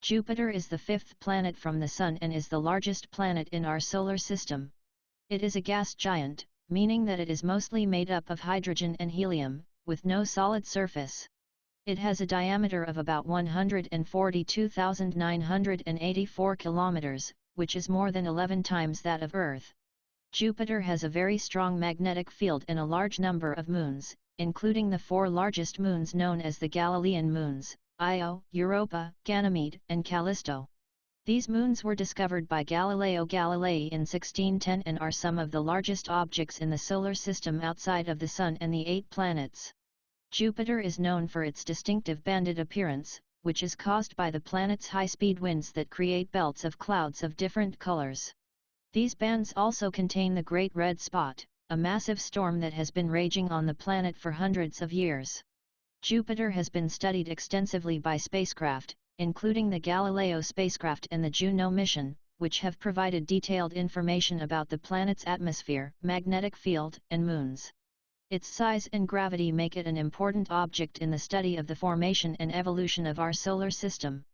Jupiter is the fifth planet from the Sun and is the largest planet in our solar system. It is a gas giant, meaning that it is mostly made up of hydrogen and helium, with no solid surface. It has a diameter of about 142,984 kilometers, which is more than 11 times that of Earth. Jupiter has a very strong magnetic field and a large number of moons, including the four largest moons known as the Galilean moons, Io, Europa, Ganymede, and Callisto. These moons were discovered by Galileo Galilei in 1610 and are some of the largest objects in the solar system outside of the Sun and the eight planets. Jupiter is known for its distinctive banded appearance, which is caused by the planet's high-speed winds that create belts of clouds of different colors. These bands also contain the Great Red Spot, a massive storm that has been raging on the planet for hundreds of years. Jupiter has been studied extensively by spacecraft, including the Galileo spacecraft and the Juno mission, which have provided detailed information about the planet's atmosphere, magnetic field, and moons. Its size and gravity make it an important object in the study of the formation and evolution of our solar system.